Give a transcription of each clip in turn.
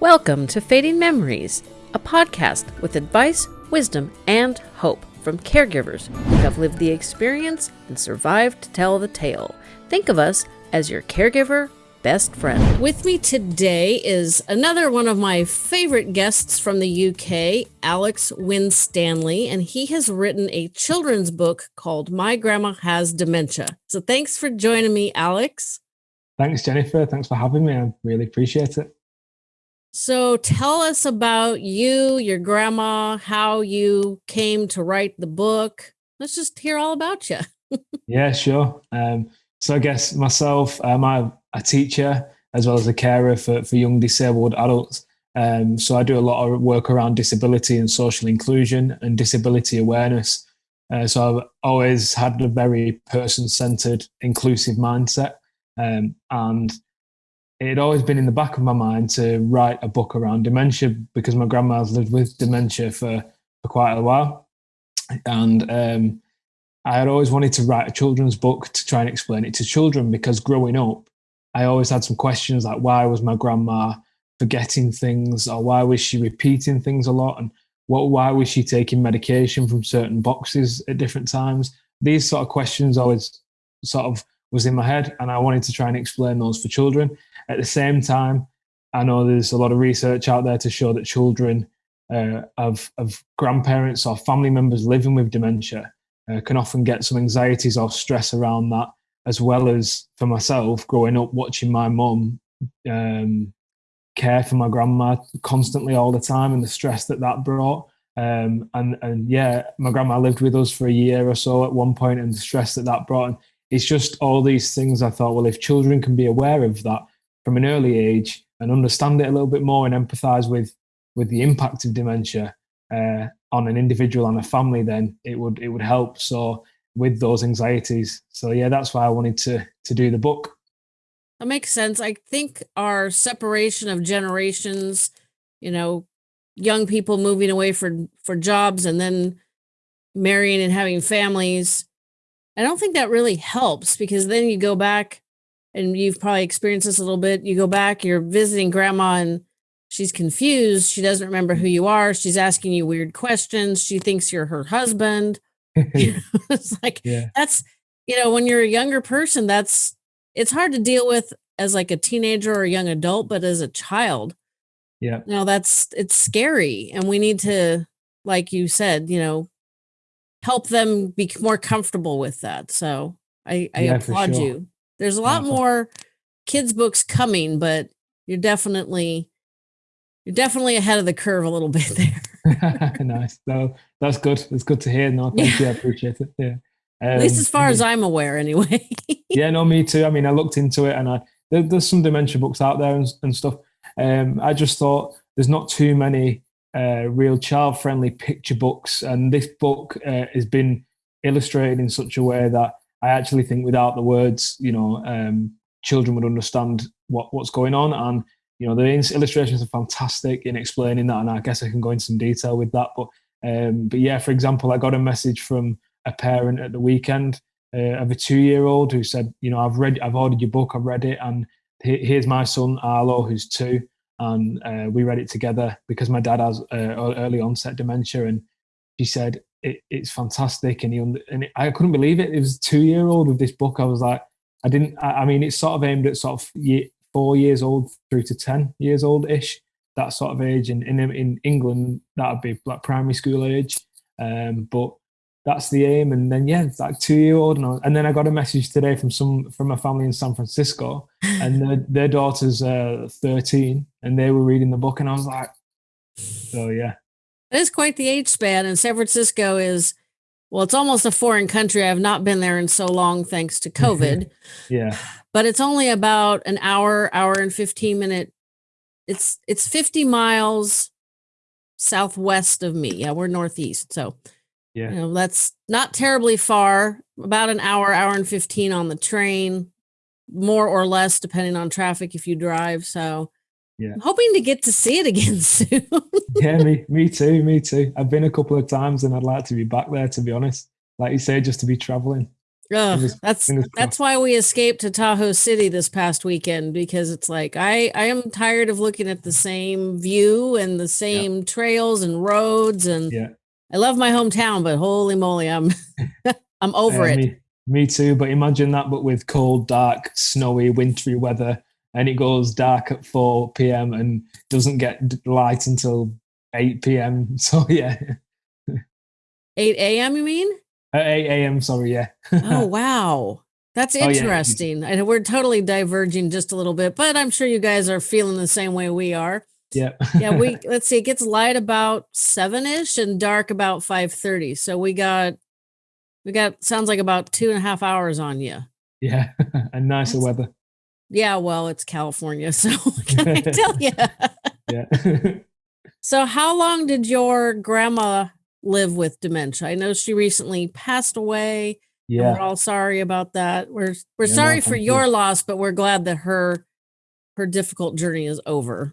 Welcome to Fading Memories, a podcast with advice, wisdom, and hope from caregivers who have lived the experience and survived to tell the tale. Think of us as your caregiver best friend. With me today is another one of my favorite guests from the UK, Alex Winstanley, and he has written a children's book called My Grandma Has Dementia. So thanks for joining me, Alex. Thanks, Jennifer. Thanks for having me. I really appreciate it. So tell us about you, your grandma, how you came to write the book. Let's just hear all about you. yeah, sure. Um, so I guess myself, um, I'm a teacher as well as a carer for, for young disabled adults. Um, so I do a lot of work around disability and social inclusion and disability awareness. Uh, so I've always had a very person-centered, inclusive mindset, um, and it had always been in the back of my mind to write a book around dementia because my grandma's lived with dementia for, for quite a while. And um, I had always wanted to write a children's book to try and explain it to children because growing up, I always had some questions like why was my grandma forgetting things or why was she repeating things a lot and what why was she taking medication from certain boxes at different times? These sort of questions always sort of was in my head and I wanted to try and explain those for children. At the same time, I know there's a lot of research out there to show that children uh, of, of grandparents or family members living with dementia uh, can often get some anxieties or stress around that, as well as for myself growing up watching my mum um, care for my grandma constantly all the time and the stress that that brought. Um, and and yeah, my grandma lived with us for a year or so at one point, and the stress that that brought. And it's just all these things. I thought, well, if children can be aware of that, from an early age and understand it a little bit more and empathize with with the impact of dementia uh, on an individual and a family, then it would it would help. So with those anxieties. So yeah, that's why I wanted to to do the book. That makes sense. I think our separation of generations, you know, young people moving away for for jobs and then marrying and having families. I don't think that really helps because then you go back and you've probably experienced this a little bit. You go back, you're visiting grandma and she's confused. She doesn't remember who you are. She's asking you weird questions. She thinks you're her husband. it's like yeah. that's you know, when you're a younger person, that's it's hard to deal with as like a teenager or a young adult, but as a child, yeah. You know, that's it's scary. And we need to, like you said, you know, help them be more comfortable with that. So I, I yeah, applaud sure. you. There's a lot more kids books coming, but you're definitely you're definitely ahead of the curve a little bit there. nice. No, that's good. It's good to hear. No, thank yeah. you. I appreciate it. Yeah. Um, At least um, as far as I'm aware, anyway. yeah, no, me too. I mean, I looked into it, and I there, there's some dementia books out there and, and stuff. Um, I just thought there's not too many uh, real child-friendly picture books, and this book uh, has been illustrated in such a way that I actually think without the words, you know, um, children would understand what, what's going on. And, you know, the illustrations are fantastic in explaining that. And I guess I can go into some detail with that. But, um, but yeah, for example, I got a message from a parent at the weekend uh, of a two-year-old who said, you know, I've read, I've ordered your book, I've read it, and here's my son Arlo, who's two, and uh, we read it together because my dad has uh, early onset dementia, and she said it, it's fantastic. And he and it, I couldn't believe it. It was two year old with this book. I was like, I didn't. I, I mean, it's sort of aimed at sort of year, four years old through to ten years old ish. That sort of age. And in in England, that would be like primary school age. Um, but that's the aim. And then yeah, it's like two year old. And, and then I got a message today from some from a family in San Francisco, and their, their daughter's uh, thirteen, and they were reading the book, and I was like, so yeah, it is quite the age span, and San Francisco is well, it's almost a foreign country. I have not been there in so long thanks to COVID. yeah. But it's only about an hour, hour and 15 minute. It's it's 50 miles southwest of me. Yeah, we're northeast. So yeah. You know, that's not terribly far, about an hour, hour and 15 on the train, more or less depending on traffic if you drive. So yeah. I'm hoping to get to see it again soon. yeah, me, me too, me too. I've been a couple of times and I'd like to be back there, to be honest. Like you say, just to be traveling. Ugh, Fingers- that's fingers that's why we escaped to Tahoe City this past weekend because it's like I I am tired of looking at the same view and the same trails and roads and Yeah. I love my hometown, but holy moly, I'm I'm over Uh, it. Me, me too. But imagine that, but with cold, dark, snowy, wintry weather, and it goes dark at four p.m. and doesn't get light until eight p.m. So yeah, 8 a.m. You mean? at eight a.m. Sorry, yeah. Oh wow. That's Oh, yeah. interesting. And we're totally diverging just a little bit, but I'm sure you guys are feeling the same way we are. Yeah. Yeah, we let's see, it gets light about seven ish and dark about five thirty. So we got we got sounds like about two and a half hours on you. yeah, and nicer That's- weather. Yeah, well, it's California, so can I tell you? Yeah. So how long did your grandma live with dementia? I know she recently passed away. Yeah. We're all sorry about that. We're we're Yeah, no, sorry for thank you. your loss, but we're glad that her her difficult journey is over.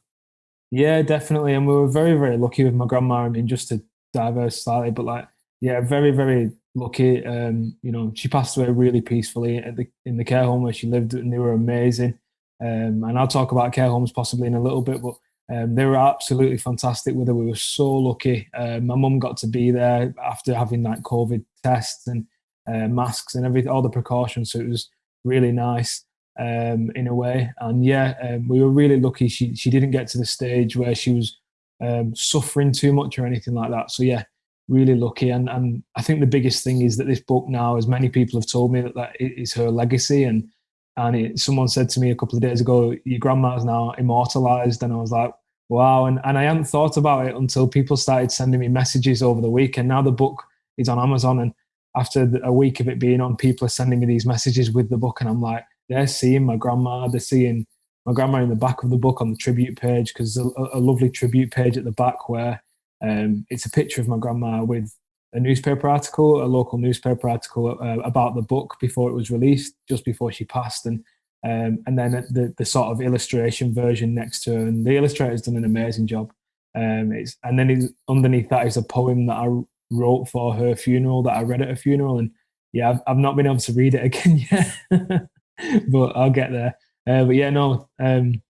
Yeah, definitely. And we were very, very lucky with my grandma. I mean, just to diverse slightly, but like, yeah, very, very lucky. Um, you know, she passed away really peacefully at the in the care home where she lived, and they were amazing. Um, and I'll talk about care homes possibly in a little bit, but um, they were absolutely fantastic with her. We were so lucky. Uh, my mum got to be there after having like COVID tests and uh, masks and everything, all the precautions. So it was really nice um, in a way. And yeah, um, we were really lucky. She she didn't get to the stage where she was um, suffering too much or anything like that. So yeah, really lucky. And and I think the biggest thing is that this book now, as many people have told me, that that is her legacy. And and it, someone said to me a couple of days ago, your grandma's now immortalized, and I was like. Wow, and, and I hadn't thought about it until people started sending me messages over the week, and now the book is on Amazon. And after a week of it being on, people are sending me these messages with the book, and I'm like, they're seeing my grandma, they're seeing my grandma in the back of the book on the tribute page because a, a lovely tribute page at the back where um, it's a picture of my grandma with a newspaper article, a local newspaper article uh, about the book before it was released, just before she passed, and um, and then the the sort of illustration version next to her, and the illustrator's done an amazing job. Um, it's and then underneath that is a poem that I wrote for her funeral that I read at her funeral, and yeah, I've, I've not been able to read it again yet, but I'll get there. Uh, but yeah, no, um,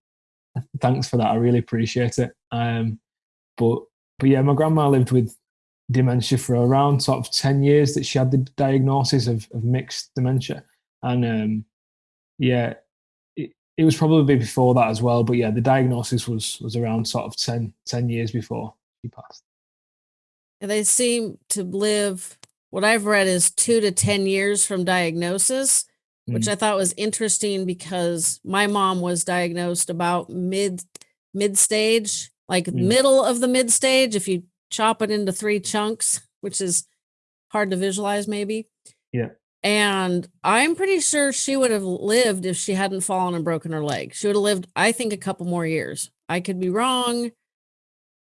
thanks for that. I really appreciate it. Um, but but yeah, my grandma lived with dementia for around sort of ten years that she had the diagnosis of, of mixed dementia, and um, yeah, it, it was probably before that as well. But yeah, the diagnosis was was around sort of 10, 10 years before she passed. And They seem to live what I've read is two to 10 years from diagnosis, which Mm. I thought was interesting because my mom was diagnosed about mid mid stage, like Mm. middle of the mid stage, if you chop it into three chunks, which is hard to visualize maybe. Yeah. And I'm pretty sure she would have lived if she hadn't fallen and broken her leg. She would have lived, I think, a couple more years. I could be wrong.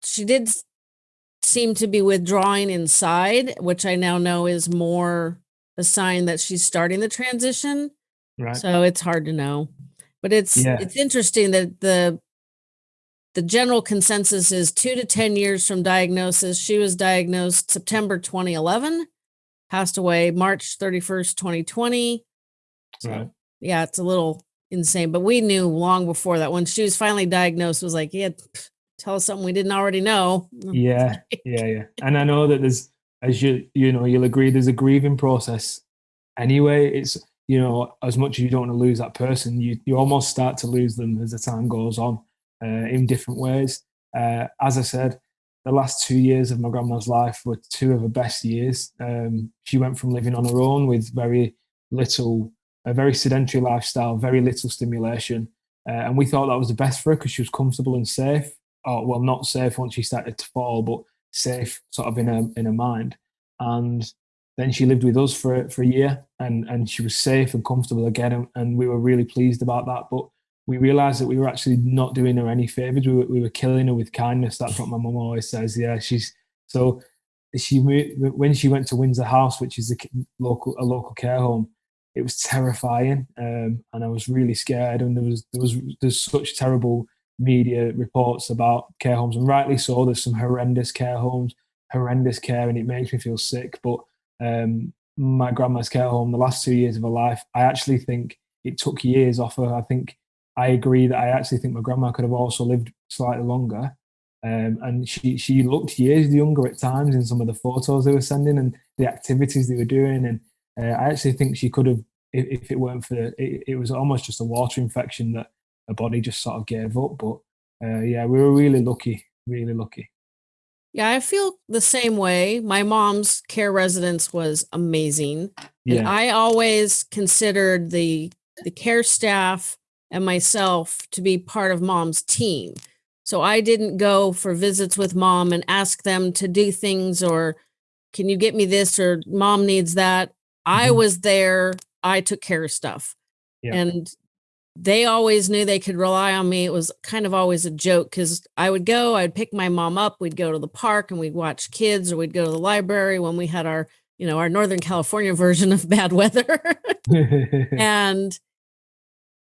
She did seem to be withdrawing inside, which I now know is more a sign that she's starting the transition. Right. So it's hard to know. But it's Yeah. it's interesting that the the general consensus is 2 to 10 years from diagnosis. She was diagnosed September 2011, passed away March 31st, 2020. So, Right. yeah, it's a little insane, but we knew long before that when she was finally diagnosed was like, yeah, pff, tell us something we didn't already know. yeah yeah yeah and i know that there's as you you know you'll agree there's a grieving process anyway. It's you know as much as you don't want to lose that person you you almost start to lose them as the time goes on uh, in different ways. Uh, as i said the last two years of my grandma's life were two of her best years. Um, she went from living on her own with very little a very sedentary lifestyle very little stimulation uh, and we thought that was the best for her because she was comfortable and safe. Or well, not safe once she started to fall, but safe sort of in her in her mind. And then she lived with us for for a year, and and she was safe and comfortable again, and, and we were really pleased about that. But we realised that we were actually not doing her any favors. We were, we were killing her with kindness. That's what my mum always says. Yeah, she's so she when she went to Windsor House, which is a local a local care home. It was terrifying, um, and I was really scared. And there was there was there's such terrible media reports about care homes, and rightly so. There's some horrendous care homes, horrendous care, and it makes me feel sick. But um, my grandma's care home the last two years of her life, I actually think it took years off her. I think I agree that I actually think my grandma could have also lived slightly longer. Um, and she she looked years younger at times in some of the photos they were sending and the activities they were doing. And uh, I actually think she could have, if, if it weren't for it, it was almost just a water infection that her body just sort of gave up. But uh, yeah, we were really lucky, really lucky. Yeah, I feel the same way. My mom's care residence was amazing. And Yeah, I always considered the the care staff and myself to be part of mom's team. So I didn't go for visits with mom and ask them to do things or can you get me this or mom needs that. I Mhm. was there. I took care of stuff. Yeah. And they always knew they could rely on me. It was kind of always a joke because I would go, I'd pick my mom up, we'd go to the park and we'd watch kids, or we'd go to the library when we had our, you know, our Northern California version of bad weather. and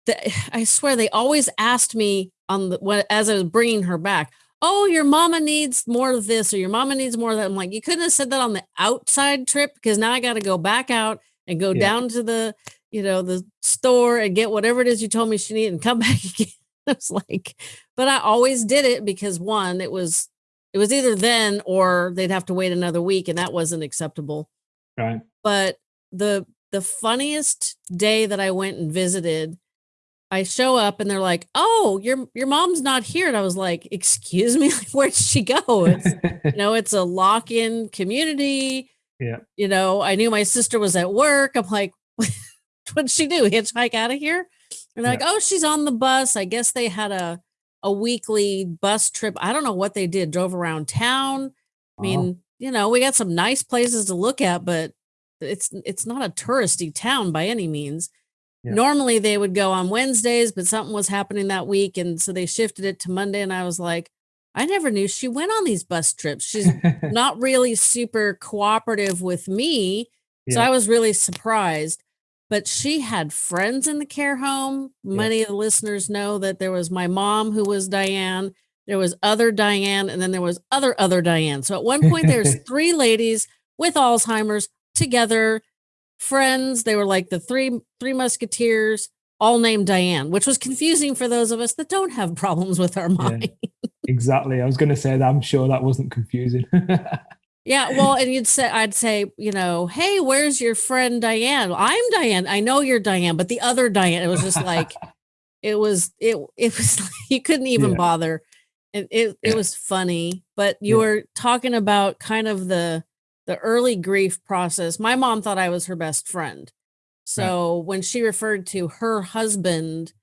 the, I swear they always asked me on the when, as I was bringing her back, "Oh, your mama needs more of this, or your mama needs more of that." I'm like, you couldn't have said that on the outside trip because now I got to go back out and go Yeah. down to the, you know, the store and get whatever it is you told me she needed and come back again. It's like, but I always did it because one, it was it was either then or they'd have to wait another week, and that wasn't acceptable right. but the the funniest day that I went and visited, I show up and they're like, "Oh, your your mom's not here." And I was like, "Excuse me, like, where'd she go?" It's you know, it's a lock-in community. Yeah. You know, I knew my sister was at work. I'm like, "What'd she do? Hitchhike out of here?" And they're like, "Oh, she's on the bus. I guess they had a a weekly bus trip. I don't know what they did. Drove around town. I mean, you know, we got some nice places to look at, but it's it's not a touristy town by any means. Yeah. Normally they would go on Wednesdays, but something was happening that week and so they shifted it to Monday and I was like, I never knew she went on these bus trips. She's not really super cooperative with me. So I was really surprised. But she had friends in the care home. Many of the listeners know that there was my mom who was Diane, there was other Diane, and then there was other other Diane. So at one point there's three ladies with Alzheimer's together, friends. They were like the three three musketeers, all named Diane, which was confusing for those of us that don't have problems with our mind. exactly. I was going to say that. I'm sure that wasn't confusing. Yeah, well, and you'd say, I'd say, you know, hey, where's your friend Diane? I'm Diane. I know you're Diane, but the other Diane. It was just like, it was, it, it was, like, you couldn't even Yeah. bother. It, it, it Yeah. was funny, but you Yeah. were talking about kind of the, the early grief process. My mom thought I was her best friend. So when she referred to her husband,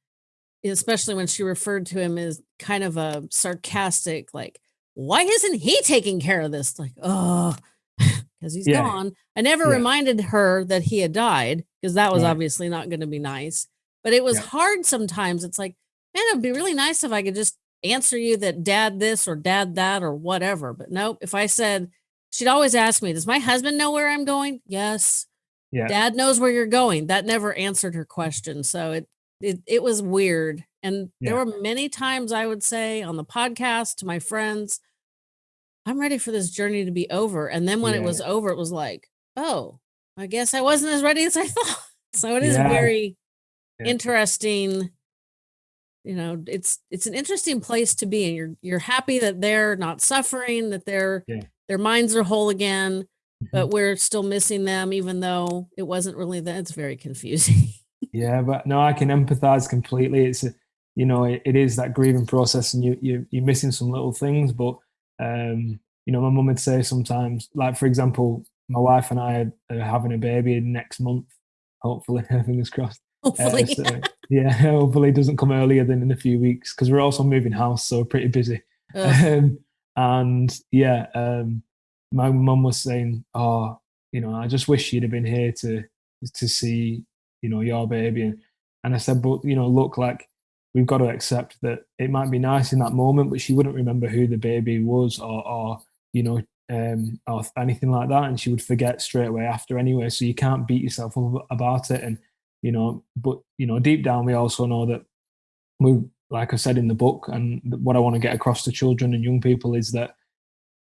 especially when she referred to him as kind of a sarcastic, like, why isn't he taking care of this? Like, oh, because he's Yeah. gone. I never Yeah. reminded her that he had died because that was Right. obviously not going to be nice. But it was Yeah. hard sometimes. It's like, man, it'd be really nice if I could just answer you that dad this or dad that or whatever. But nope. If I said, she'd always ask me, does my husband know where I'm going? Yes. yeah. Dad knows where you're going. That never answered her question. So it it it was weird. And there were many times I would say on the podcast to my friends, I'm ready for this journey to be over. And then when it was over, it was like, oh, I guess I wasn't as ready as I thought. So it is Yeah. very Yeah. interesting. You know, it's it's an interesting place to be, and you're you're happy that they're not suffering, that their Yeah. their minds are whole again, Mhm. but we're still missing them, even though it wasn't really that. It's very confusing. Yeah, but no, I can empathize completely. It's a, you know, it, it is that grieving process, and you you you're missing some little things. But um, you know, my mum would say sometimes, like for example, my wife and I are having a baby next month. Hopefully, fingers crossed. Uh, Hopefully, so, yeah, hopefully it doesn't come earlier than in a few weeks because we're also moving house, so we're pretty busy. Um, and yeah, um, my mum was saying, "Oh, you know, I just wish you'd have been here to to see, you know, your baby." And, I said, "But you know, look, like we've got to accept that it might be nice in that moment, but she wouldn't remember who the baby was, or, or you know, um, or anything like that, and she would forget straight away after anyway. So you can't beat yourself up about it, and you know, but you know, deep down, we also know that we, like I said in the book, and what I want to get across to children and young people is that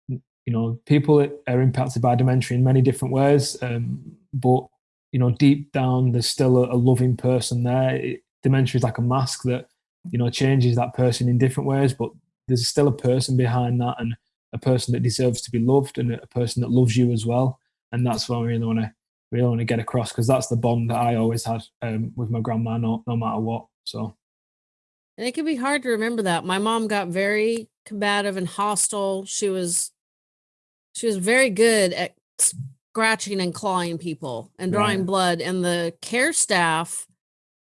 you you know, people are impacted by dementia in many different ways, um, but you know, deep down, there's still a, a loving person there. It, dementia is like a mask that you know changes that person in different ways, but there's still a person behind that, and a person that deserves to be loved, and a person that loves you as well. And that's what I really want to really want to get across because that's the bond that I always had um, with my grandma, no, no matter what. So, and it can be hard to remember that. My mom got very combative and hostile. She was she was very good at scratching and clawing people and drawing right. blood and the care staff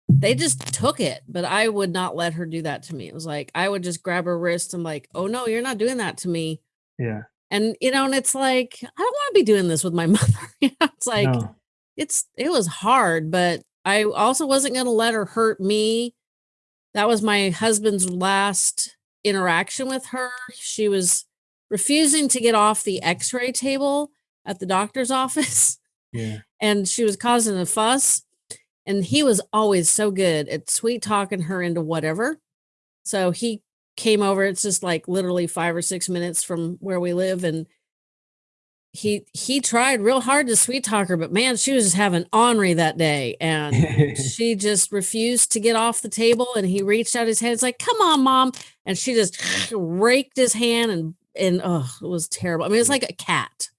they just took it but i would not let her do that to me. It was like i would just grab her wrist and like oh no you're not doing that to me. Yeah. And you know and it's like i don't want to be doing this with my mother. It's like no. it's it was hard but i also wasn't going to let her hurt me. That was my husband's last interaction with her. She was refusing to get off the x-ray table at the doctor's office. Yeah. And she was causing a fuss. And he was always so good at sweet talking her into whatever. So he came over. It's just like literally five or six minutes from where we live. And he he tried real hard to sweet talk her, but man, she was just having ornery that day. And she just refused to get off the table. And he reached out his hand. It's like, come on, mom. And she just raked his hand and and oh, it was terrible. I mean, it's like a cat.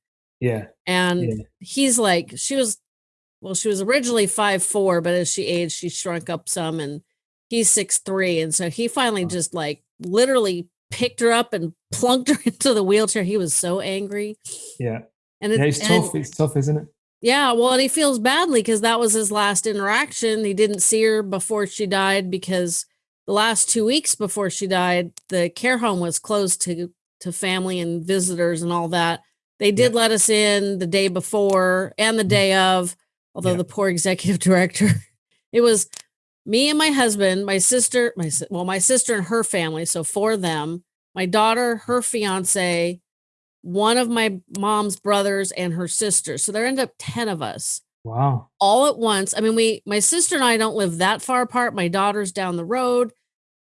Yeah. And yeah. he's like, she was, well, she was originally five four, but as she aged, she shrunk up some, and he's six three, and so he finally just like literally picked her up and plunked her into the wheelchair. He was so angry. Yeah. And it, yeah, it's and, tough. It's tough, isn't it? Yeah, well, and he feels badly because that was his last interaction. He didn't see her before she died because the last two weeks before she died, the care home was closed to to family and visitors and all that. They did yeah. let us in the day before and the mm. day of, although yeah. the poor executive director, it was me and my husband, my sister, my well, my sister and her family, so for them, my daughter, her fiance, one of my mom's brothers and her sister. So there ended up 10 of us. Wow. All at once. I mean, we my sister and I don't live that far apart. My daughter's down the road.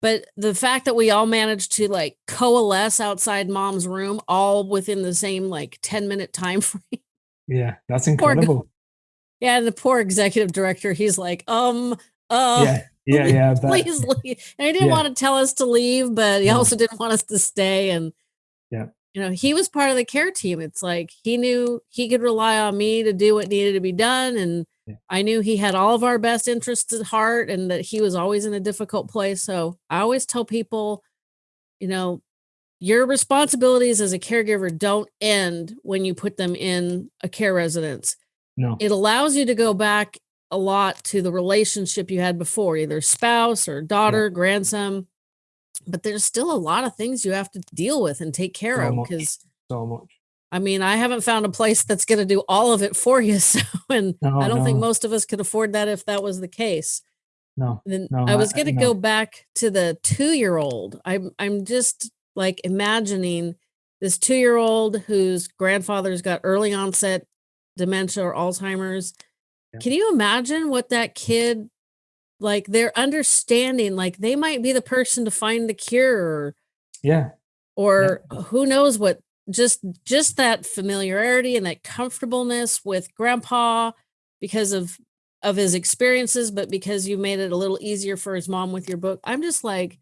But the fact that we all managed to like coalesce outside mom's room all within the same like 10 minute time frame. Yeah, that's incredible. Poor, yeah, and the poor executive director, he's like, um, uh yeah, yeah, yeah. Please leave. And he didn't yeah. want to tell us to leave, but he no. also didn't want us to stay. And yeah, you know, he was part of the care team. It's like he knew he could rely on me to do what needed to be done. And yeah. I knew he had all of our best interests at heart and that he was always in a difficult place. So I always tell people, you know, your responsibilities as a caregiver don't end when you put them in a care residence. No. It allows you to go back a lot to the relationship you had before, either spouse or daughter, yeah. grandson. But there's still a lot of things you have to deal with and take care so of because so much. I mean, I haven't found a place that's going to do all of it for you. So, and no, I don't no. think most of us could afford that if that was the case. No. Then no, I was going to go back to the two year old. I'm, I'm just like imagining this two year old whose grandfather's got early onset dementia or Alzheimer's. Yeah. Can you imagine what that kid, like their understanding, like they might be the person to find the cure? Yeah. Or yeah. who knows what just just that familiarity and that comfortableness with grandpa because of of his experiences but because you made it a little easier for his mom with your book i'm just like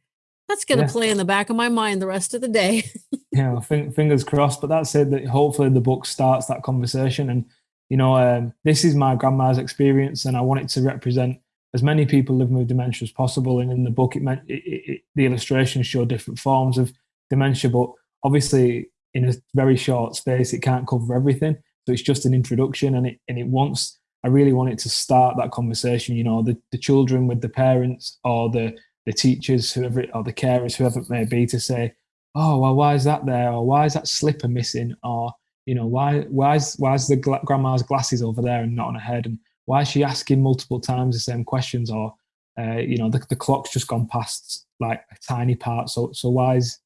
that's going to yeah. play in the back of my mind the rest of the day yeah fingers crossed but that said that hopefully the book starts that conversation and you know um, this is my grandma's experience and i want it to represent as many people living with dementia as possible and in the book it meant it, it, the illustrations show different forms of dementia but obviously in a very short space. It can't cover everything. So it's just an introduction and it and it wants I really want it to start that conversation, you know, the, the children with the parents or the the teachers, whoever or the carers, whoever it may be, to say, Oh, well, why is that there? Or why is that slipper missing? Or, you know, why why is why is the gla- grandma's glasses over there and not on her head? And why is she asking multiple times the same questions? Or uh, you know, the, the clock's just gone past like a tiny part. So so why is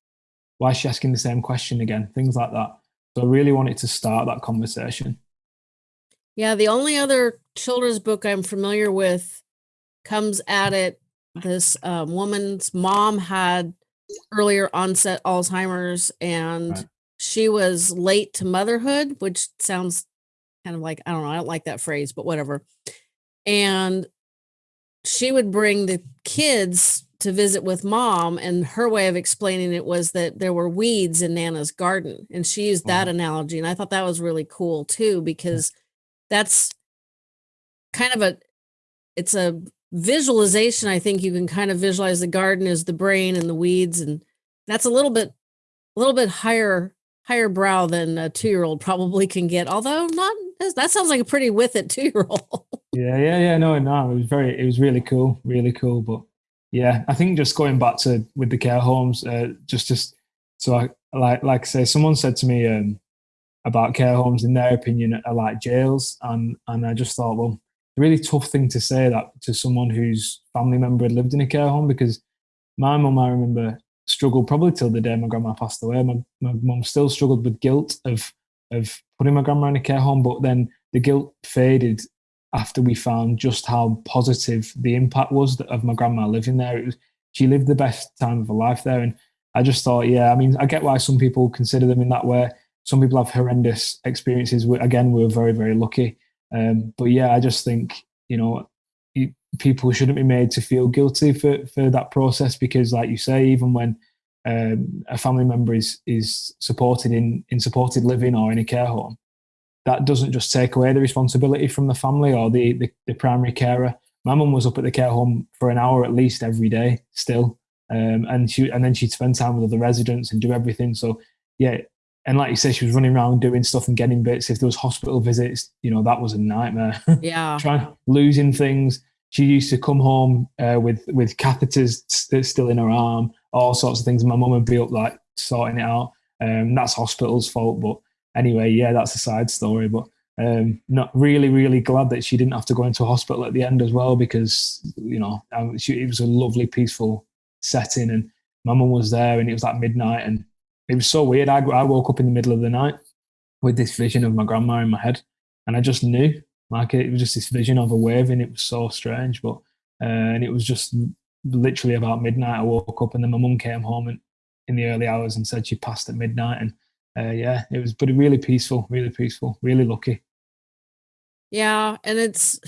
why is she asking the same question again? Things like that. So I really wanted to start that conversation. Yeah, the only other children's book I'm familiar with comes at it. This um, woman's mom had earlier onset Alzheimer's, and right. she was late to motherhood, which sounds kind of like I don't know, I don't like that phrase, but whatever. And she would bring the kids to visit with mom and her way of explaining it was that there were weeds in nana's garden and she used that Wow. analogy and i thought that was really cool too because that's kind of a it's a visualization i think you can kind of visualize the garden as the brain and the weeds and that's a little bit a little bit higher higher brow than a two-year-old probably can get although not that sounds like a pretty with it two-year-old Yeah, yeah, yeah. No, no, it was very, it was really cool, really cool. But yeah, I think just going back to with the care homes, uh, just, just so I like, like I say, someone said to me um, about care homes, in their opinion, are like jails, and and I just thought, well, really tough thing to say that to someone whose family member had lived in a care home because my mum, I remember, struggled probably till the day my grandma passed away. My my mum still struggled with guilt of of putting my grandma in a care home, but then the guilt faded after we found just how positive the impact was of my grandma living there. Was she lived the best time of her life there, and I just thought, yeah, I mean, I get why some people consider them in that way. Some people have horrendous experiences. Again, we are very, very lucky. Um, but yeah, I just think you know people shouldn't be made to feel guilty for for that process because, like you say, even when um, a family member is is supported in in supported living or in a care home, that doesn't just take away the responsibility from the family or the, the, the primary carer. My mum was up at the care home for an hour at least every day still. Um, and she and then she'd spend time with other residents and do everything. So yeah, and like you say, she was running around doing stuff and getting bits. If there was hospital visits, you know, that was a nightmare. yeah Trying losing things. She used to come home uh, with with catheters st- still in her arm, all sorts of things. My mum would be up like sorting it out. Um, that's hospital's fault, but anyway, yeah, that's a side story. But um, not really, really glad that she didn't have to go into a hospital at the end as well because you know um, she, it was a lovely, peaceful setting, and my mum was there, and it was like midnight, and it was so weird. I, I woke up in the middle of the night with this vision of my grandma in my head, and I just knew, like it was just this vision of her waving. It was so strange, but uh, and it was just literally about midnight. I woke up, and then my mum came home and in the early hours and said she passed at midnight, and uh, yeah, it was, but really peaceful, really peaceful, really lucky. Yeah, and it's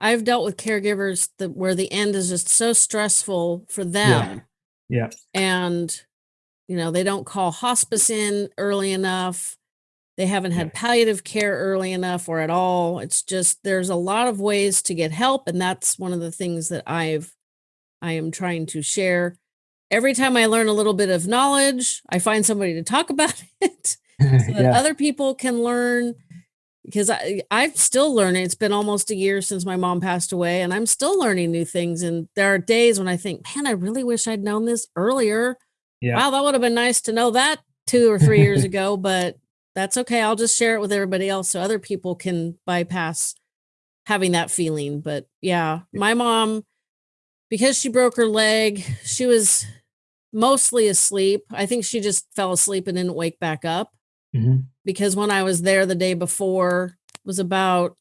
I've dealt with caregivers that where the end is just so stressful for them yeah, and you know, they don't call hospice in early enough. They haven't yeah, had palliative care early enough or at all. It's just there's a lot of ways to get help and that's one of the things that I've I am trying to share. Every time I learn a little bit of knowledge, I find somebody to talk about it so that yeah, other people can learn because I I'm still learning. It's been almost a year since my mom passed away, and I'm still learning new things. And there are days when I think, man, I really wish I'd known this earlier. yeah, Wow, that would have been nice to know that two or three years ago, but that's okay. I'll just share it with everybody else so other people can bypass having that feeling. But yeah, my mom, because she broke her leg, she was mostly asleep. I think she just fell asleep and didn't wake back up mhm, because when I was there the day before was about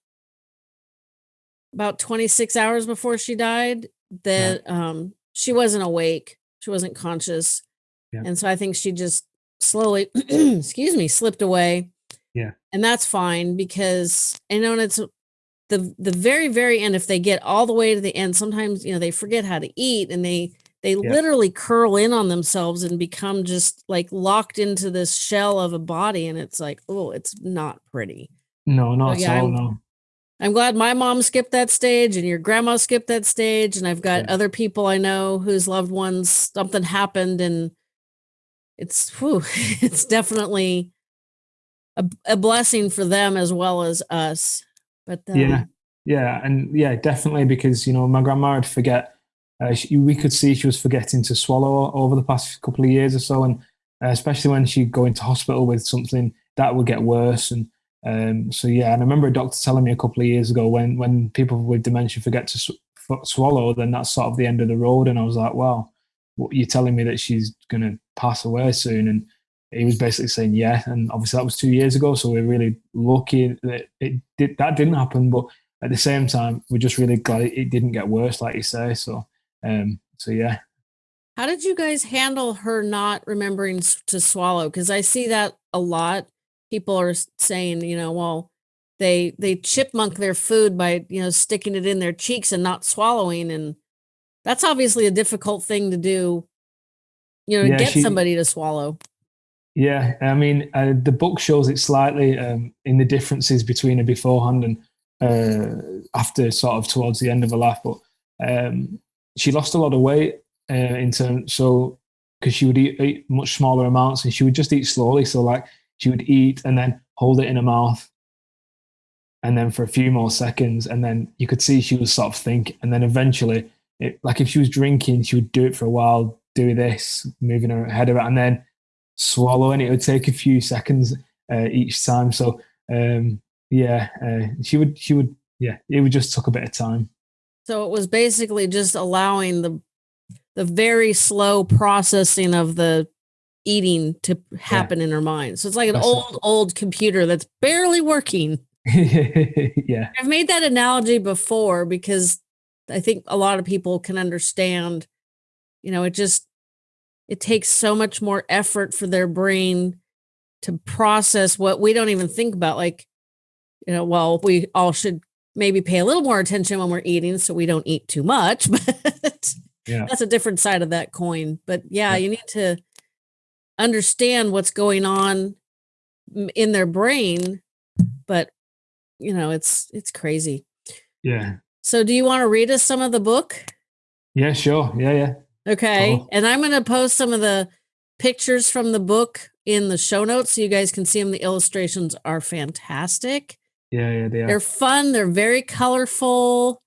about 26 hours before she died that um she wasn't awake. She wasn't conscious. yeah, And so I think she just slowly excuse me, slipped away. yeah, And that's fine because I know it's the the very very end if they get all the way to the end sometimes you know they forget how to eat and they they yeah. literally curl in on themselves and become just like locked into this shell of a body and it's like oh it's not pretty No, so not at yeah i'm No, i'm glad my mom skipped that stage and your grandma skipped that stage and i've got yeah, other people i know whose loved ones something happened and it's whew, it's definitely a, a blessing for them as well as us but yeah, um yeah, and yeah, definitely because you know my grandma would forget. Uh, she, we could see she was forgetting to swallow over the past couple of years or so, and uh, especially when she'd go into hospital with something that would get worse. And um, so yeah, and I remember a doctor telling me a couple of years ago when when people with dementia forget to sw- swallow, then that's sort of the end of the road. And I was like, wow, what you're telling me that she's going to pass away soon? And he was basically saying yeah, and obviously that was two years ago, so we're really lucky that it did that didn't happen. But at the same time, we're just really glad it, it didn't get worse, like you say. So um, so yeah, How did you guys handle her not remembering to swallow? Because I see that a lot. People are saying, you know, well, they they chipmunk their food by you know sticking it in their cheeks and not swallowing, and that's obviously a difficult thing to do. You know, Yeah, get she somebody to swallow. Yeah, I mean, uh, the book shows it slightly um, in the differences between her beforehand and uh, after, sort of towards the end of her life. But um, she lost a lot of weight uh, in terms, so because she would eat, eat much smaller amounts and she would just eat slowly. So, like, she would eat and then hold it in her mouth, and then for a few more seconds, and then you could see she was sort of think, and then eventually, it, like if she was drinking, she would do it for a while, do this, moving her head around, and then swallow, and it would take a few seconds uh, each time. So um, yeah, uh, she would she would yeah, it would just took a bit of time. So it was basically just allowing the the very slow processing of the eating to Yeah, happen in her mind. So it's like an that's old old computer that's barely working. yeah, I've made that analogy before because I think a lot of people can understand, you know, it just it takes so much more effort for their brain to process what we don't even think about like, you know, well, we all should maybe pay a little more attention when we're eating so we don't eat too much, but yeah, that's a different side of that coin. But yeah, yeah, you need to understand what's going on in their brain, but you know, it's it's crazy. yeah, So do you want to read us some of the book? yeah. Sure, yeah, yeah. Okay. And I'm going to post some of the pictures from the book in the show notes so you guys can see them. The illustrations are fantastic. Yeah, yeah, they are. They're fun, they're very colorful.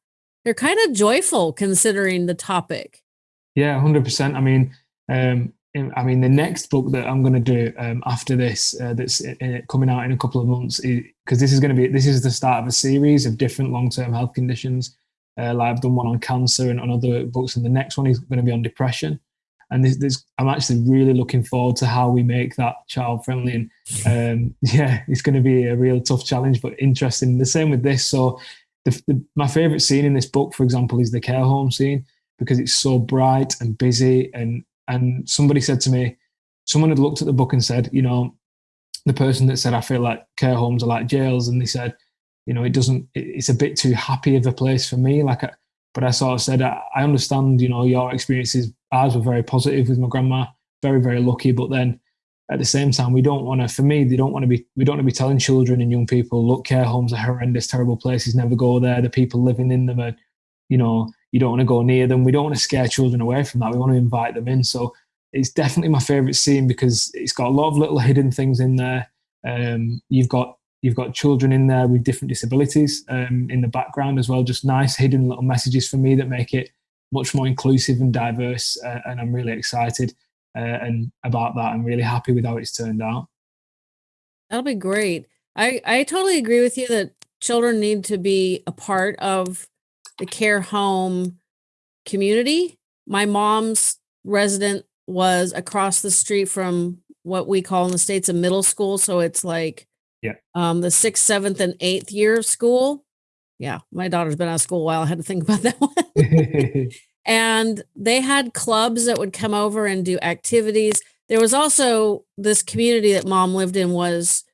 They're kind of joyful considering the topic. Yeah, hundred percent. I mean, um, I mean, the next book that I'm going to do um, after this, uh, that's i- i- coming out in a couple of months, because this is going to be this is the start of a series of different long-term health conditions. Uh, like I've done one on cancer and on other books, and the next one is going to be on depression. And I'm actually really looking forward to how we make that child-friendly. And um, yeah, it's going to be a real tough challenge, but interesting. The same with this. So, the, the, my favorite scene in this book, for example, is the care home scene because it's so bright and busy. And and somebody said to me, someone had looked at the book and said, you know, the person that said, I feel like care homes are like jails, and they said, you know, it doesn't, it- it's a bit too happy of a place for me. Like, I, but I sort of said, I, I understand, you know, your experiences. Ours were very positive with my grandma, very very lucky. But then at the same time, we don't want to. For me, they don't want to be. We don't want to be telling children and young people, look, care homes are horrendous, terrible places. Never go there. The people living in them are you know, you don't want to go near them. We don't want to scare children away from that. We want to invite them in. So it's definitely my favorite scene because it's got a lot of little hidden things in there. Um, you've got you've got children in there with different disabilities um, in the background as well. Just nice hidden little messages for me that make it much more inclusive and diverse. Uh, and I'm really excited uh, and about that. I'm really happy with how it's turned out. That'll be great. I I totally agree with you that children need to be a part of the care home community. My mom's resident was across the street from what we call in the states a middle school, so it's like Yeah. um the 6th, 7th and 8th year of school. Yeah, my daughter's been out of school a while. I had to think about that one. and they had clubs that would come over and do activities. There was also this community that mom lived in was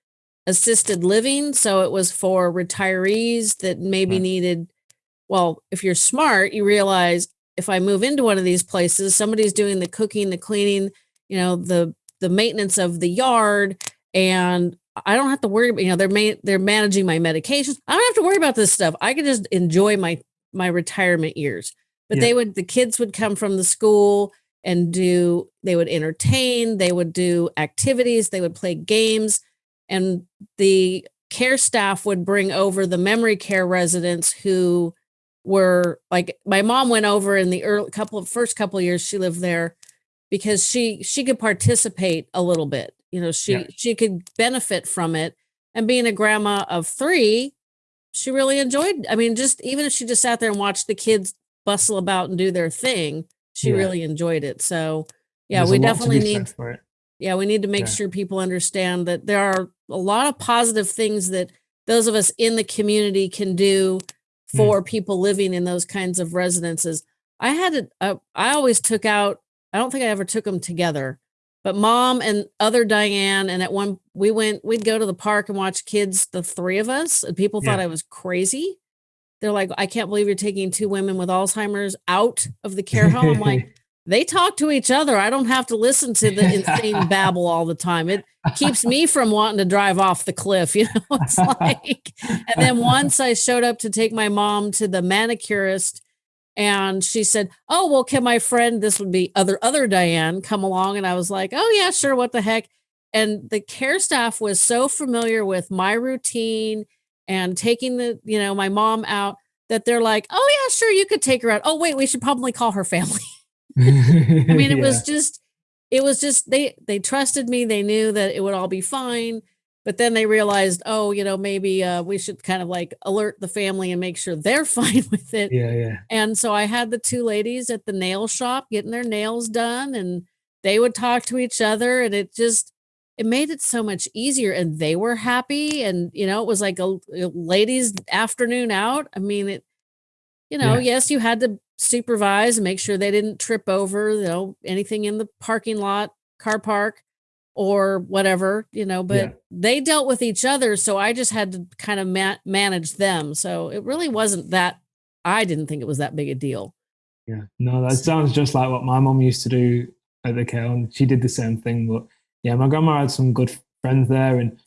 assisted living, so it was for retirees that maybe Right. needed well, if you're smart, you realize if I move into one of these places, somebody's doing the cooking, the cleaning, you know, the the maintenance of the yard and I don't have to worry about, you know, they're ma- they're managing my medications. I don't have to worry about this stuff. I can just enjoy my my retirement years. But yeah, they would the kids would come from the school and do they would entertain, they would do activities, they would play games and the care staff would bring over the memory care residents who were like my mom went over in the early couple of first couple of years she lived there because she she could participate a little bit you know yeah, she she could benefit from it and being a grandma of three she really enjoyed i mean just even if she just sat there and watched the kids bustle about and do their thing she yeah. really enjoyed it so yeah There's we definitely need yeah we need to make Yeah. sure people understand that there are a lot of positive things that those of us in the community can do Mm. for people living in those kinds of residences i had it uh, i always took out I don't think I ever took them together. But mom and other Diane, and at one we went, we'd go to the park and watch kids, the three of us, and people thought Yeah. I was crazy. They're like, I can't believe you're taking two women with Alzheimer's out of the care home. I'm like, they talk to each other. I don't have to listen to the insane babble all the time. It keeps me from wanting to drive off the cliff. You know, it's like, and then once I showed up to take my mom to the manicurist and she said, Oh, well, can my friend, this would be other, other Diane come along? And I was like, Oh yeah, sure. What the heck? And the care staff was so familiar with my routine and taking the, you know, my mom out that they're like, Oh yeah, sure. You could take her out. Oh, wait, we should probably call her family. I mean, it was just, it was just they they trusted me. They knew that it would all be fine. But then they realized, oh, you know, maybe uh, we should kind of like alert the family and make sure they're fine with it. yeah, yeah, And so I had the two ladies at the nail shop getting their nails done, and they would talk to each other, and it just it made it so much easier. And they were happy, and you know, it was like a, a ladies' afternoon out. I mean, it, you know, Yeah. yes, you had to supervise and make sure they didn't trip over, you know, anything in the parking lot, car park, or whatever, you know. But Yeah. they dealt with each other, so I just had to kind of ma- manage them. So it really wasn't that. I didn't think it was that big a deal. yeah. No, that sounds just like what my mom used to do at the care home. She did the same thing, but yeah, my grandma had some good friends there and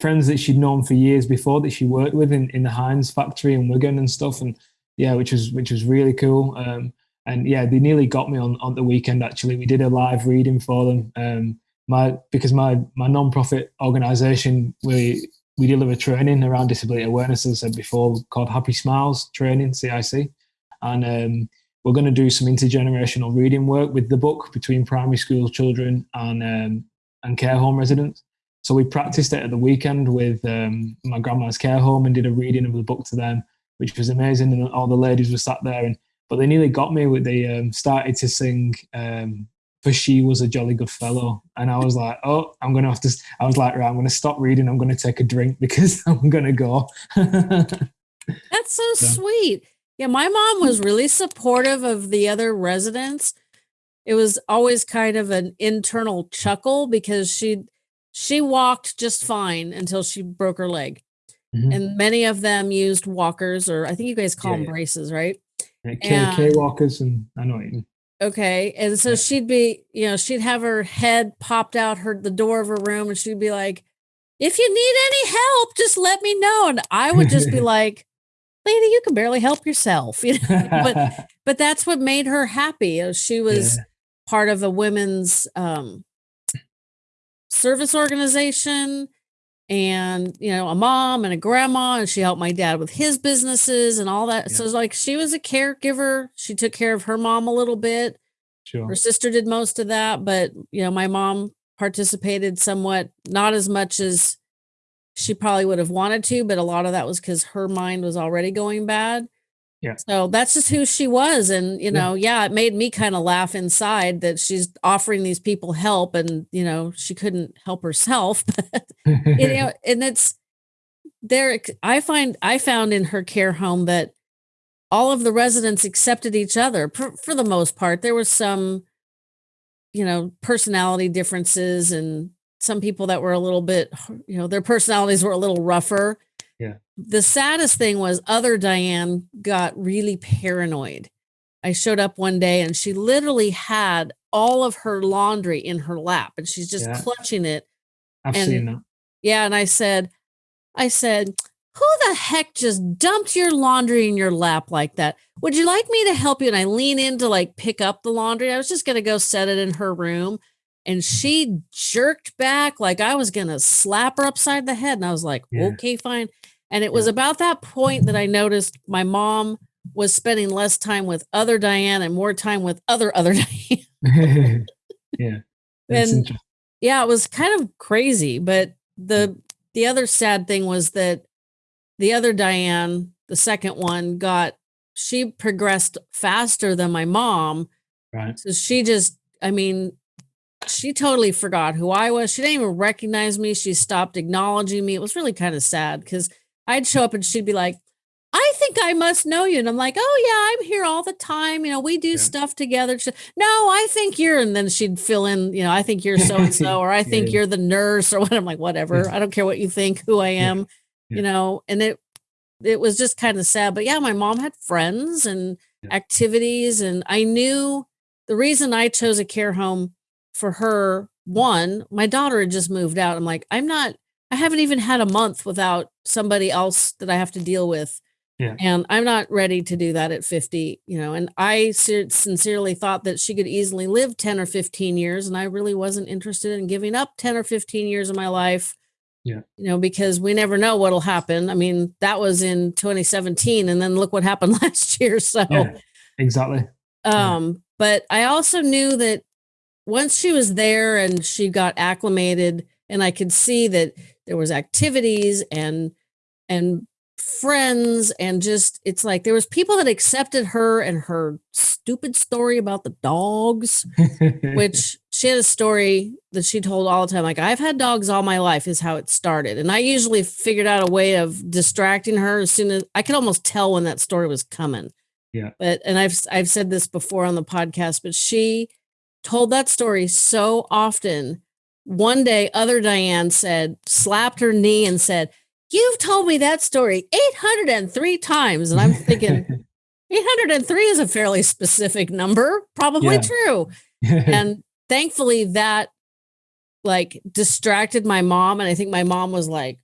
friends that she'd known for years before that she worked with in, in the Heinz factory in Wigan and stuff. And yeah, which was which was really cool. Um, and yeah, they nearly got me on on the weekend. Actually, we did a live reading for them. Um, my because my my non-profit organization we we deliver training around disability awareness as I said before called Happy Smiles Training CIC, and um, we're going to do some intergenerational reading work with the book between primary school children and um, and care home residents. So we practiced it at the weekend with um, my grandma's care home and did a reading of the book to them, which was amazing. And all the ladies were sat there, and but they nearly got me. With they um, started to sing. For she was a jolly good fellow, and I was like, "Oh, I'm gonna have to." I was like, "Right, I'm gonna stop reading. I'm gonna take a drink because I'm gonna go." That's so Yeah. sweet. Yeah, my mom was really supportive of the other residents. It was always kind of an internal chuckle because she she walked just fine until she broke her leg. Mhm. And many of them used walkers or I think you guys call Yeah, them yeah. braces, right? Yeah, K, K walkers, and I know what. Okay. And so she'd be, you know, she'd have her head popped out her the door of her room and she'd be like, if you need any help, just let me know. And I would just be like, lady, you can barely help yourself. You know, but but that's what made her happy. She was Yeah. part of a women's um service organization and you know a mom and a grandma and she helped my dad with his businesses and all that Yeah. so it's like she was a caregiver she took care of her mom a little bit sure. her sister did most of that but you know my mom participated somewhat not as much as she probably would have wanted to but a lot of that was because her mind was already going bad Yeah. so that's just who she was and you Yeah. know yeah it made me kind of laugh inside that she's offering these people help and you know she couldn't help herself but you know and it's there i find i found in her care home that all of the residents accepted each other for, for the most part there was some you know personality differences and some people that were a little bit you know their personalities were a little rougher Yeah. the saddest thing was other diane got really paranoid i showed up one day and she literally had all of her laundry in her lap and she's just Yeah. clutching it I've and- seen that. yeah, and I said, I said, who the heck just dumped your laundry in your lap like that? Would you like me to help you? And I lean in to like pick up the laundry. I was just gonna go set it in her room. And she jerked back like I was gonna slap her upside the head. And I was like, Yeah. okay, fine. And it was about that point that I noticed my mom was spending less time with other Diane and more time with other other Diane. yeah. And- yeah, it was kind of crazy, but the the other sad thing was that the other Diane, the second one, got she progressed faster than my mom. Right. So she just, I mean, she totally forgot who I was. She didn't even recognize me. She stopped acknowledging me. It was really kind of sad because I'd show up and she'd be like, I think I must know you. And I'm like, oh, yeah, I'm here all the time. You know, we do yeah. stuff together. She, no, I think you're, and then she'd fill in, you know, I think you're so and so, or I think yeah. you're the nurse, or what. I'm like, whatever. I don't care what you think, who I am, you know, and it, it was just kind of sad. But yeah, my mom had friends and activities. And I knew the reason I chose a care home for her, one, my daughter had just moved out. I'm like, I'm not, I haven't even had a month without somebody else that I have to deal with yeah. And I'm not ready to do that at 50, you know, and I sincerely thought that she could easily live 10 or 15 years. And I really wasn't interested in giving up 10 or 15 years of my life. Yeah. You know, because we never know what'll happen. I mean, that was in 2017 and then look what happened last year. So yeah, exactly. Um, yeah. but I also knew that once she was there and she got acclimated and I could see that there was activities and and friends and just it's like there was people that accepted her and her stupid story about the dogs which she had a story that she told all the time like i've had dogs all my life is how it started. And i usually figured out a way of distracting her as soon as i could almost tell when that story was coming. Yeah. But and i've i've said this before on the podcast but she told that story so often one day other diane said slapped her knee and said You've told me that story 803 times. And I'm thinking, 803 is a fairly specific number, probably yeah. true. and thankfully, that like distracted my mom. And I think my mom was like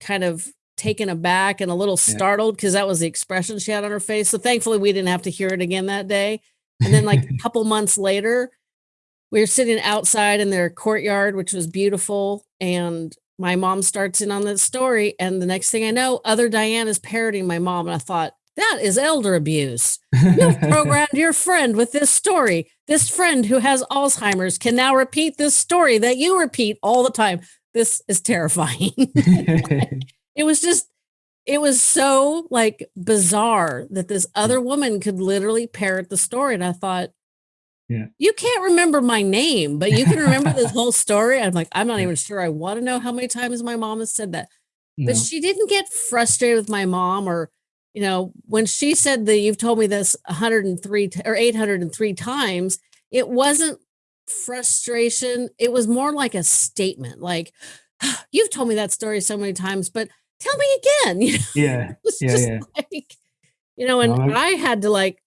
kind of taken aback and a little startled because that was the expression she had on her face. So thankfully, we didn't have to hear it again that day. And then, like a couple months later, we were sitting outside in their courtyard, which was beautiful. And my mom starts in on the story, and the next thing I know, other Diane is parroting my mom. And I thought, that is elder abuse. You've programmed your friend with this story. This friend who has Alzheimer's can now repeat this story that you repeat all the time. This is terrifying. it was just, it was so like bizarre that this other mm. woman could literally parrot the story. And I thought, yeah. You can't remember my name, but you can remember this whole story. I'm like, I'm not even sure. I want to know how many times my mom has said that. No. But she didn't get frustrated with my mom or, you know, when she said that you've told me this 103 or 803 times, it wasn't frustration. It was more like a statement like, you've told me that story so many times, but tell me again. You know? Yeah. yeah, yeah. Like, you know, and no, I had to like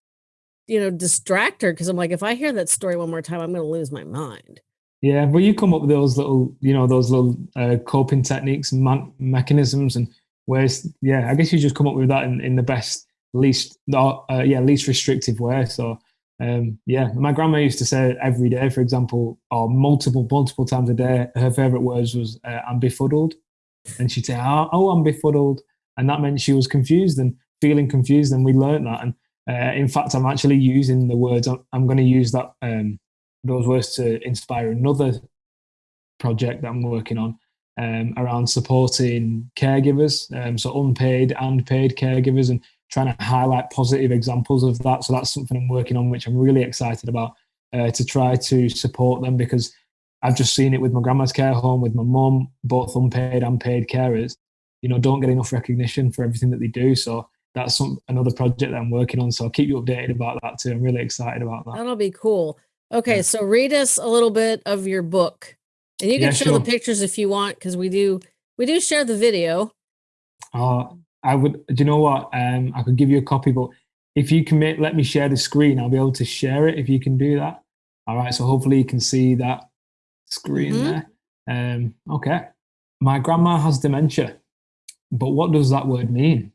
you know, distract her because I'm like, if I hear that story one more time, I'm going to lose my mind. Yeah, well, you come up with those little, you know, those little uh, coping techniques and man- mechanisms and ways. Yeah, I guess you just come up with that in, in the best, least, uh, yeah, least restrictive way. So, um, yeah, my grandma used to say every day, for example, or multiple, multiple times a day, her favorite words was uh, "I'm befuddled," and she'd say, "Oh, oh I'm befuddled," and that meant she was confused and feeling confused. And we learned that, and uh, in fact, I'm actually using the words. I'm, going to use that um, those words to inspire another project that I'm working on um, around supporting caregivers, um, so unpaid and paid caregivers, and trying to highlight positive examples of that. So that's something I'm working on, which I'm really excited about uh, to try to support them because I've just seen it with my grandma's care home, with my mum, both unpaid and paid carers. You know, don't get enough recognition for everything that they do. So that's some another project that I'm working on. So I'll keep you updated about that too. I'm really excited about that. That'll be cool. Okay, yeah. so read us a little bit of your book, and you can yeah, show sure. the pictures if you want, because we do we do share the video. Uh, I would. Do you know what? Um, I could give you a copy, but if you can make, let me share the screen, I'll be able to share it. If you can do that. All right. So hopefully you can see that screen mm-hmm. there. Um, okay. My grandma has dementia, but what does that word mean?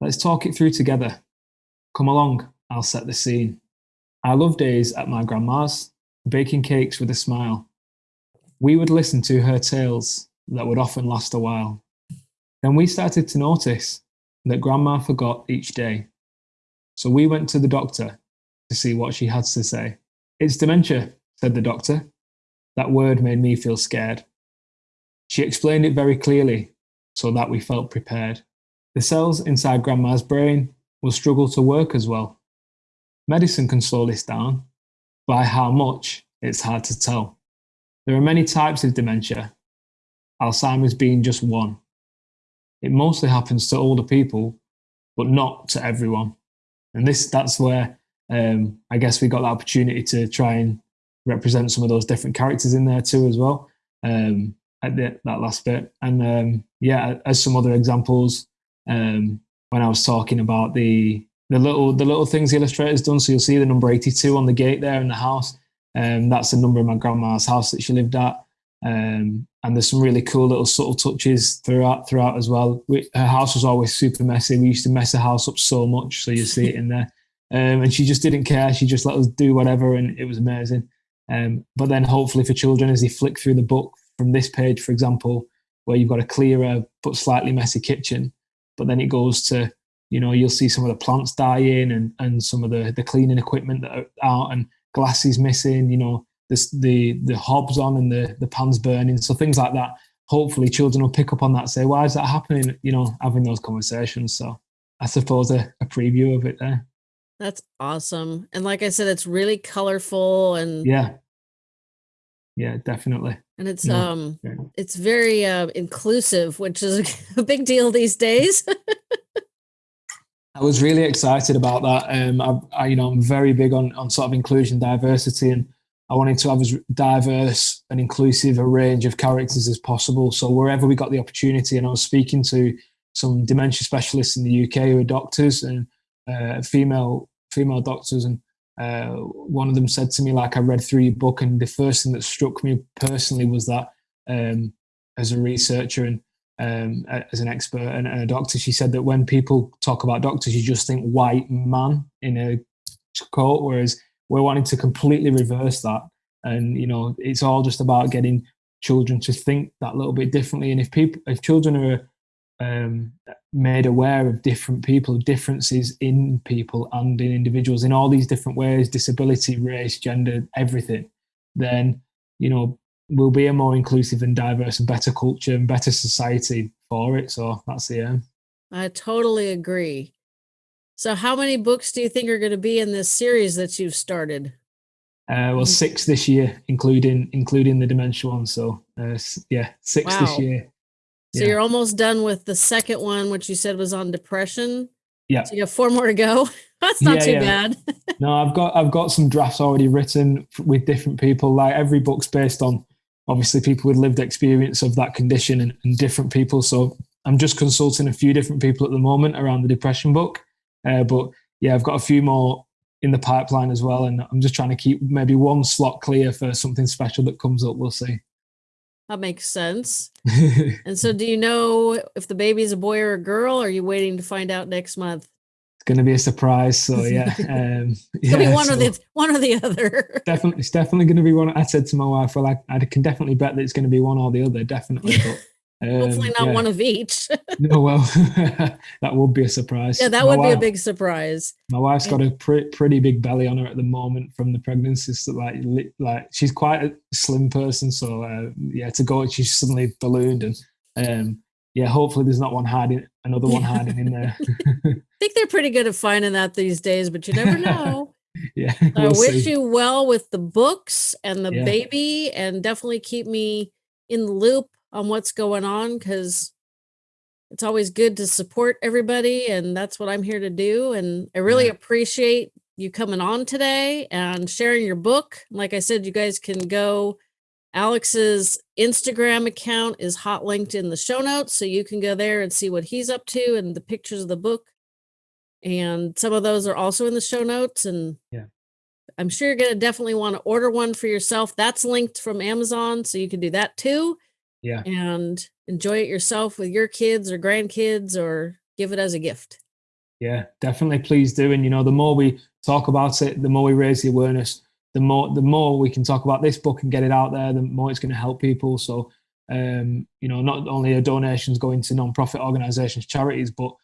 Let's talk it through together. Come along, I'll set the scene. I love days at my grandma's, baking cakes with a smile. We would listen to her tales that would often last a while. Then we started to notice that grandma forgot each day. So we went to the doctor to see what she had to say. It's dementia, said the doctor. That word made me feel scared. She explained it very clearly so that we felt prepared. The cells inside grandma's brain will struggle to work as well. Medicine can slow this down. By how much, it's hard to tell. There are many types of dementia, Alzheimer's being just one. It mostly happens to older people, but not to everyone. And this that's where um, I guess we got the opportunity to try and represent some of those different characters in there too as well um, at the, that last bit. And um, yeah, as some other examples, um, when I was talking about the the little the little things the illustrator's done. So you'll see the number 82 on the gate there in the house. Um, that's the number of my grandma's house that she lived at. Um, and there's some really cool little subtle touches throughout throughout as well. We, her house was always super messy. We used to mess the house up so much, so you see it in there. Um, and she just didn't care. She just let us do whatever, and it was amazing. Um, but then, hopefully, for children, as they flick through the book from this page, for example, where you've got a clearer but slightly messy kitchen, but then it goes to you know you'll see some of the plants dying and and some of the the cleaning equipment that are out and glasses missing. You know the the the hobs on and the the pans burning, so things like that. Hopefully, children will pick up on that. Say, why is that happening? You know, having those conversations. So I suppose a, a preview of it there. That's awesome. And like I said, it's really colorful and Yeah. Yeah, definitely. and it's No, um it's very uh inclusive, which is a big deal these days. I was really excited about that. Um, I, I, you know, I'm very big on on sort of inclusion, diversity, and I wanted to have as diverse and inclusive a range of characters as possible. So wherever we got the opportunity, and I was speaking to some dementia specialists in the UK who are doctors and uh, female female doctors, and uh, one of them said to me, like, I read through your book, and the first thing that struck me personally was that um, as a researcher and um, as an expert and, a doctor, she said that when people talk about doctors, you just think white man in a coat, whereas we're wanting to completely reverse that. And you know, it's all just about getting children to think that little bit differently. And if people, if children are um, made aware of different people, differences in people and in individuals in all these different ways, disability, race, gender, everything, then you know we'll be a more inclusive and diverse and better culture and better society for it. So that's the aim. I totally agree. So how many books do you think are going to be in this series that you've started? Uh, well, six this year, including including the dementia one. So uh, yeah, six this year. So Yeah. you're almost done with the second one, which you said was on depression. Yeah. So you have four more to go. That's not Yeah, too yeah. bad. No, I've got I've got some drafts already written with different people. Like every book's based on obviously people with lived experience of that condition and, and different people. So I'm just consulting a few different people at the moment around the depression book. Uh, but yeah, I've got a few more in the pipeline as well, and I'm just trying to keep maybe one slot clear for something special that comes up. We'll see. That makes sense. And so do you know if the baby's a boy or a girl? Or are you waiting to find out next month? It's going to be a surprise. So yeah, um, It's gonna be one so- or the one or the other. definitely it's definitely going to be one i said to my wife well i, I can definitely bet that it's going to be one or the other definitely but Hopefully not yeah. one of each. no well that would be a surprise yeah, that My would be a big surprise. my wife's got a pre- pretty big belly on her at the moment from the pregnancy so like li- like she's quite a slim person so uh, yeah to go she's suddenly ballooned and um yeah hopefully there's not one hiding another one hiding in there I think they're pretty good at finding that these days, but you never know. yeah I we'll wish see. you well with the books and the Yeah. baby, and definitely keep me in the loop on what's going on because it's always good to support everybody, and that's what I'm here to do. And I really Yeah. appreciate you coming on today and sharing your book. Like I said, you guys can go. Alex's Instagram account is hot linked in the show notes, so you can go there and see what he's up to and the pictures of the book. And some of those are also in the show notes. And Yeah. I'm sure you're going to definitely want to order one for yourself. That's linked from Amazon, so you can do that too yeah and enjoy it yourself with your kids or grandkids or give it as a gift. Yeah, definitely. Please do. And you know, the more we talk about it, the more we raise the awareness, the more the more we can talk about this book and get it out there, the more it's going to help people. So, um, you know, not only are donations going to non-profit organisations, charities, but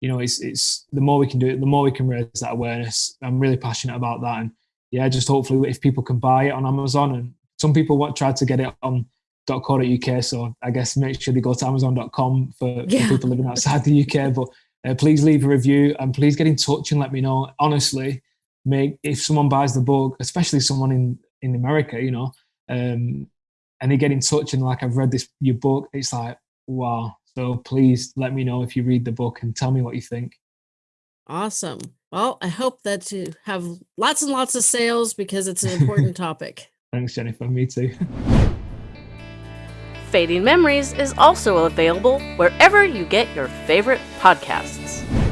you know, it's it's the more we can do it, the more we can raise that awareness. I'm really passionate about that, and yeah, just hopefully if people can buy it on Amazon, and some people want tried to get it on .co.uk, so I guess make sure they go to Amazon.com for, Yeah. for people living outside the UK, but uh, please leave a review and please get in touch and let me know. Honestly, make if someone buys the book, especially someone in in America, you know, um, and they get in touch and like I've read this your book, it's like wow. So please let me know if you read the book and tell me what you think. Awesome. Well, I hope that you have lots and lots of sales because it's an important topic. Thanks, Jennifer. Me too. Fading Memories is also available wherever you get your favorite podcasts.